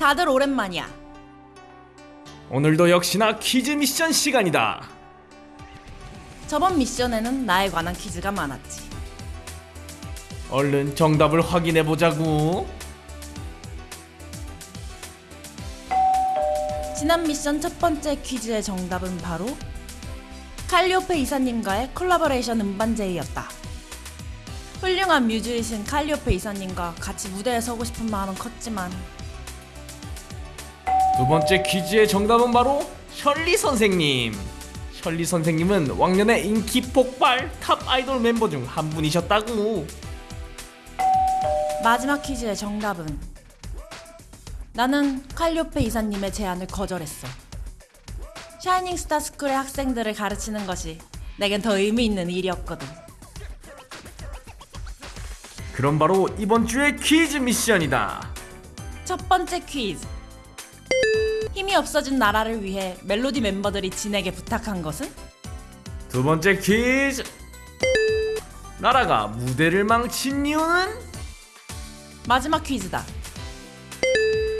다들 오랜만이야. 오늘도 역시나 퀴즈 미션 시간이다. 저번 미션에는 나에 관한 퀴즈가 많았지. 얼른 정답을 확인해 보자고. 지난 미션 첫 번째 퀴즈의 정답은 바로 칼리오페 이사님과의 콜라보레이션 음반제이였다. 훌륭한 뮤즈이신 칼리오페 이사님과 같이 무대에 서고 싶은 마음은 컸지만 두 번째 퀴즈의 정답은 바로 셜리 선생님. 셜리 선생님은 왕년의 인기 폭발 top 아이돌 멤버 중 한 분이셨다고. 마지막 퀴즈의 정답은 나는 칼리오페 이사님의 제안을 거절했어. 샤이닝 스타 스쿨의 학생들을 가르치는 것이 내겐 더 의미 있는 일이었거든. 그럼 바로 이번 주의 퀴즈 미션이다. 첫 번째 퀴즈. 힘이 없어진 나라를 위해 멜로디 멤버들이 진에게 부탁한 것은? 두 번째 퀴즈. 나라가 무대를 망친 이유는? 마지막 퀴즈다.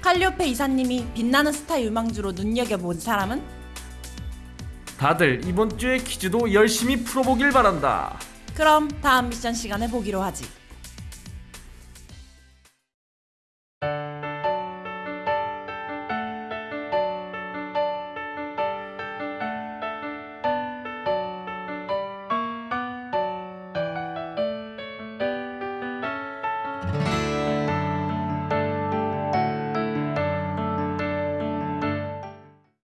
칼리오페 이사님이 빛나는 스타 유망주로 눈여겨본 사람은? 다들 이번 주의 퀴즈도 열심히 풀어보길 바란다. 그럼 다음 미션 시간에 보기로 하지.